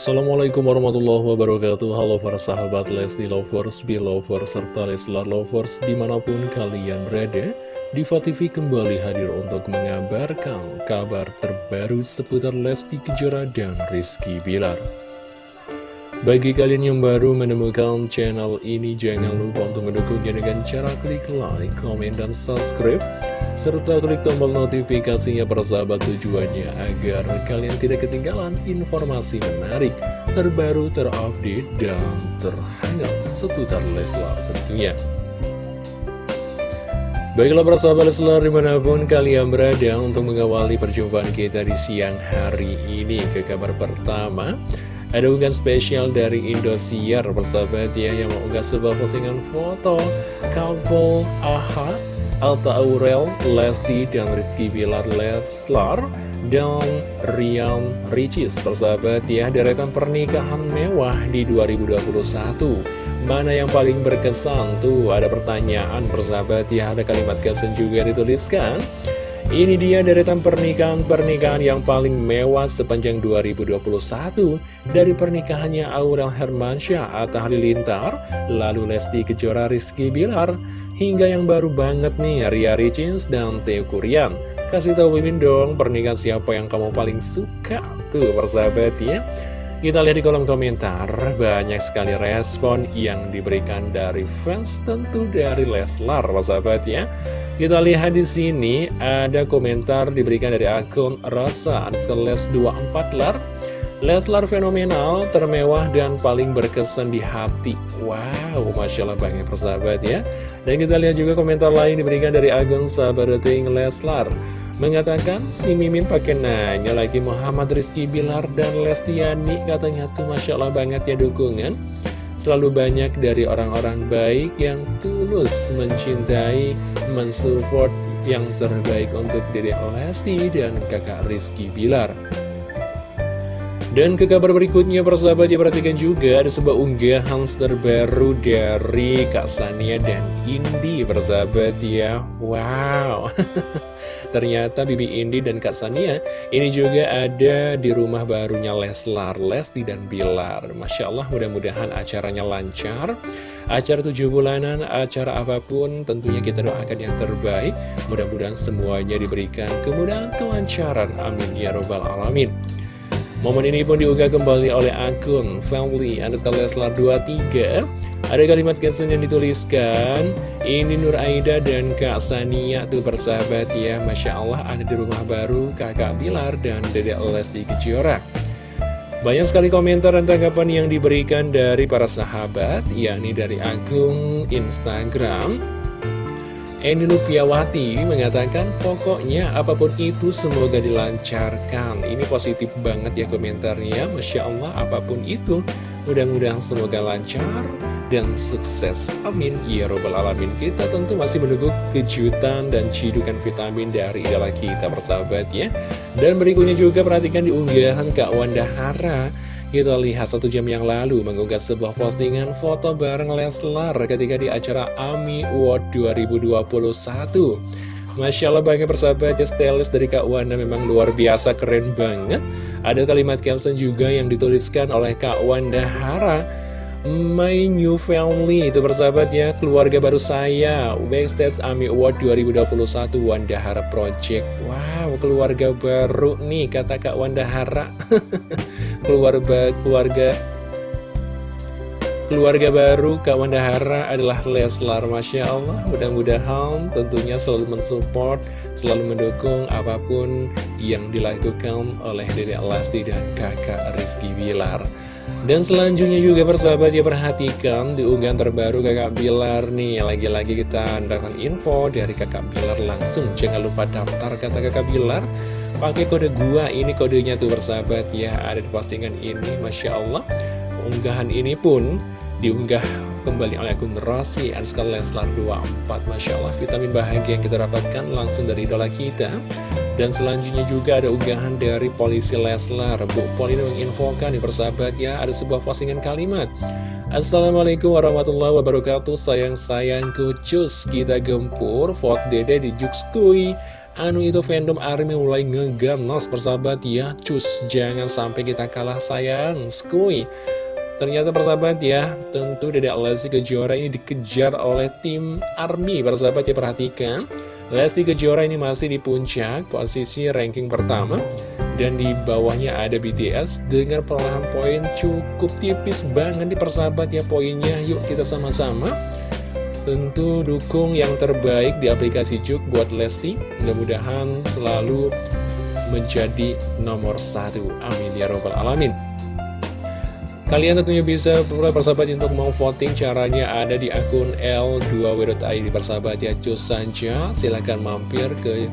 Assalamualaikum warahmatullahi wabarakatuh. Halo para sahabat Lesti Lovers, Belovers, serta Leslar Lovers di mana pun kalian berada Diva TV kembali hadir untuk mengabarkan kabar terbaru seputar Lesti Kejora dan Rizky Bilar bagi kalian yang baru menemukan channel ini, jangan lupa untuk mendukungnya dengan cara klik like, komen, dan subscribe. Serta klik tombol notifikasinya persahabat tujuannya agar kalian tidak ketinggalan informasi menarik, terbaru, terupdate, dan terhangat seputar Leslar tentunya. Baiklah para sahabat Leslar di mana pun kalian berada untuk mengawali perjumpaan kita di siang hari ini ke kabar pertama ada unggahan spesial dari Indosiar persahabat ya yang mengunggah sebuah postingan foto couple AHA, Alta Aurel, Lesti, dan Rizky Bilar Leslar dan Rian Ricis persahabat ya deretan pernikahan mewah di 2021 Mana yang paling berkesan tuh? Ada pertanyaan persahabat ya ada kalimat caption juga dituliskan ini dia deretan pernikahan-pernikahan yang paling mewah sepanjang 2021 dari pernikahannya Aurel Hermansyah, Atta Halilintar, lalu Lesti Kejora Rizky Bilar, hingga yang baru banget nih Ria Ricins dan Teo Kurian. Kasih tahu Mimin dong pernikahan siapa yang kamu paling suka tuh persahabat ya. Kita lihat di kolom komentar, banyak sekali respon yang diberikan dari fans tentu dari Leslar, persahabat ya. Kita lihat di sini ada komentar diberikan dari akun Rasa Les 24 lar. Leslar fenomenal, termewah, dan paling berkesan di hati. Wow, Masya Allah banget persahabat ya. Dan kita lihat juga komentar lain diberikan dari akun Sabadoting Leslar. Mengatakan si Mimin pakai nanya lagi Muhammad Rizky Bilar dan Lestiani katanya tuh Masya Allah banget ya dukungan Selalu banyak dari orang-orang baik yang tulus mencintai, mensupport yang terbaik untuk diri Lesti dan kakak Rizky Bilar. Dan ke kabar berikutnya persahabat ya juga ada sebuah unggahan terbaru dari Kak Sania dan Indi persahabat ya. Wow. Ternyata Bibi Indi dan Kak Sania ini juga ada di rumah barunya Leslar, Lesti dan Bilar. Masya Allah mudah-mudahan acaranya lancar. Acara tujuh bulanan, acara apa pun tentunya kita doakan yang terbaik. Mudah-mudahan semuanya diberikan kemudahan kelancaran. Amin Ya Robbal Alamin Momen ini pun diunggah kembali oleh akun Family underscore Leslar 23 Ada kalimat caption yang dituliskan Ini Nur Aida dan Kak Sania tuh persahabat ya. Masya Allah ada di rumah baru kakak Bilar dan dedek Lesti Kejora. Banyak sekali komentar dan tanggapan yang diberikan dari para sahabat, yakni dari akun Instagram Eni Lupiawati mengatakan pokoknya apa pun itu semoga dilancarkan. Ini positif banget ya komentarnya. Masya Allah apa pun itu mudah-mudahan semoga lancar dan sukses. Amin. Ya Robbal Alamin. Kita tentu masih menunggu kejutan dan cidukan vitamin dari idola kita persahabat ya. Dan berikutnya juga perhatikan di unggahan Kak Wanda Hara kita lihat satu jam yang lalu mengunggah sebuah postingan foto bareng Leslar ketika di acara AMI Award 2021. Masya Allah banget persahabat ya stylist dari Kak Wanda memang luar biasa keren banget. Ada kalimat caption juga yang dituliskan oleh Kak Wanda Hara. My New Family itu persahabat ya keluarga baru saya Backstage AMI Award 2021 Wanda Hara Project. Wow keluarga baru nih kata Kak Wanda Hara. Keluarga keluarga keluarga baru Kak Wanda Hara adalah Leslar Masya Allah. Mudah-mudahan tentunya selalu mensupport selalu mendukung apa pun yang dilakukan oleh Dede Lesti dan kakak Rizky Bilar dan selanjutnya juga persahabat ya perhatikan di unggahan terbaru kakak Bilar nih. Lagi-lagi kita mendapatkan info dari kakak Bilar langsung. Jangan lupa daftar kata kakak Bilar. Pakai kode gua ini kodenya tuh persahabat ya. Ada di postingan ini Masya Allah. Unggahan ini pun diunggah kembali oleh akun Rossi Anskal Leslar 24 Masya Allah vitamin bahagia yang kita dapatkan langsung dari idola kita dan selanjutnya juga ada unggahan dari polisi Leslar. Bu Polina menginfokan di persahabat ya ada sebuah postingan kalimat. Assalamualaikum warahmatullahi wabarakatuh. Sayang-sayangku cus kita gempur Vote dede di Jukskui Anu itu fandom ARMY mulai ngeganas persahabat ya. Cus, jangan sampai kita kalah sayang Skuy Ternyata persahabat ya, tentu Dedek Lesti Kejora ini dikejar oleh tim ARMY Persahabat ya perhatikan Lesti Kejora ini masih di puncak posisi ranking pertama. Dan di bawahnya ada BTS dengan perolahan poin cukup tipis banget di persahabat ya poinnya. Yuk kita sama-sama. Tentu dukung yang terbaik di aplikasi Juk buat Lesti. Mudah-mudahan selalu menjadi nomor satu. Amin ya robbal alamin Kalian tentunya bisa persahabat untuk mau voting caranya ada di akun L2W.id persahabat ya cus saja silahkan mampir ke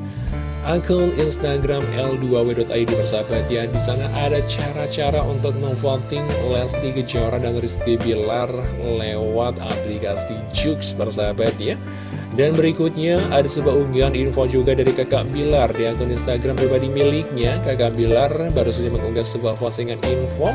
akun Instagram L2W.id persahabat ya. Di sana ada cara-cara untuk memvoting Lesti Kejora dan Rizky Bilar lewat aplikasi Jux persahabat ya. Dan berikutnya ada sebuah unggahan info juga dari kakak Bilar di akun Instagram pribadi miliknya. Kakak Bilar baru saja mengunggah sebuah postingan info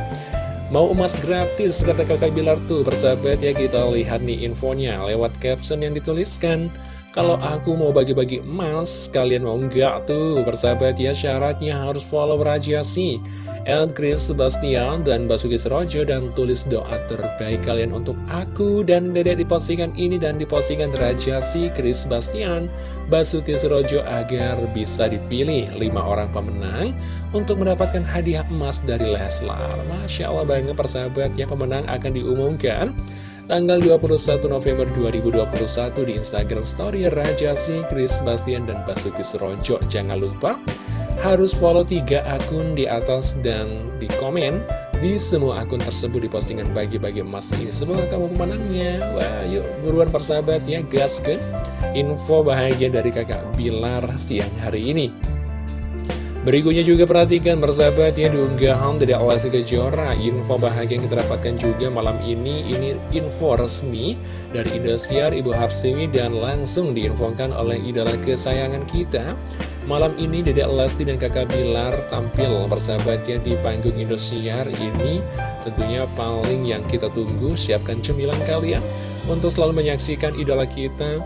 Mau emas gratis, kata kakak Bilar tuh, persahabat ya kita lihat nih infonya lewat caption yang dituliskan. Kalau aku mau bagi-bagi emas, kalian mau enggak tuh, persahabat ya syaratnya harus follow Rajasi. And Chris Sebastian dan Basuki Serojo dan tulis doa terbaik kalian untuk aku dan dedek di postingan ini dan di postingan Rajasi Chris Sebastian Basuki Serojo agar bisa dipilih 5 orang pemenang untuk mendapatkan hadiah emas dari Leslar Masya Allah banget persahabat ya pemenang akan diumumkan tanggal 21 November 2021 di Instagram Story Rajasi, Chris Bastian, dan Basuki Serojo. Jangan lupa harus follow tiga akun di atas dan di komen di semua akun tersebut di postingan bagi-bagi emas. Ini Semoga kamu pemenangnya Wah yuk buruan persahabat ya gas ke info bahagia dari kakak Bilar siang hari ini. Berikutnya juga perhatikan persahabat ya diunggahan dari Lesti Kejora. Info bahagia yang kita dapatkan juga malam ini Ini info resmi dari Indosiar Ibu Harsiwi Dan langsung diinfokan oleh idola kesayangan kita Malam ini Dedek Lesti dan kakak Bilar tampil persahabatnya di panggung Indosiar ini. Tentunya paling yang kita tunggu siapkan cemilan kalian untuk selalu menyaksikan idola kita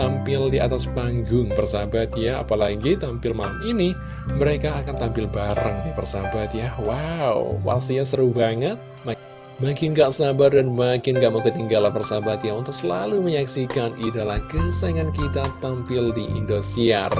tampil di atas panggung persahabat ya. Apalagi tampil malam ini mereka akan tampil bareng nih persahabat ya. Wow pastinya seru banget. Makin gak sabar dan makin gak mau ketinggalan persahabat ya Untuk selalu menyaksikan idola kesayangan kita tampil di Indosiar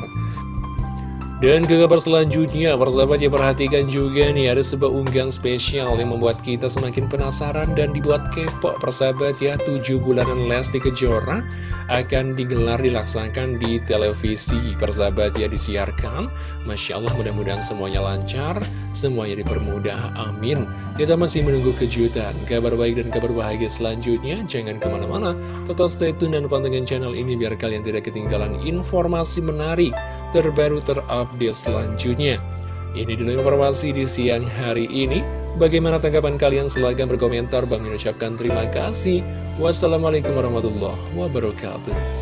dan ke kabar selanjutnya, persahabat ya perhatikan juga nih ada sebuah unggahan spesial yang membuat kita semakin penasaran dan dibuat kepo. Persahabat ya 7 bulanan Lesti Kejora akan digelar dilaksanakan di televisi. Persahabat ya disiarkan. Masya Allah mudah-mudahan semuanya lancar, semuanya dipermudah, amin. Kita masih menunggu kejutan, kabar baik dan kabar bahagia selanjutnya, jangan ke mana-mana, tetap stay tune dan pantengin channel ini biar kalian tidak ketinggalan informasi menarik terbaru terupdate selanjutnya. Ini dulu informasi di siang hari ini. Bagaimana tanggapan kalian? Silahkan berkomentar. Bang mengucapkan terima kasih. Wassalamualaikum warahmatullahi wabarakatuh.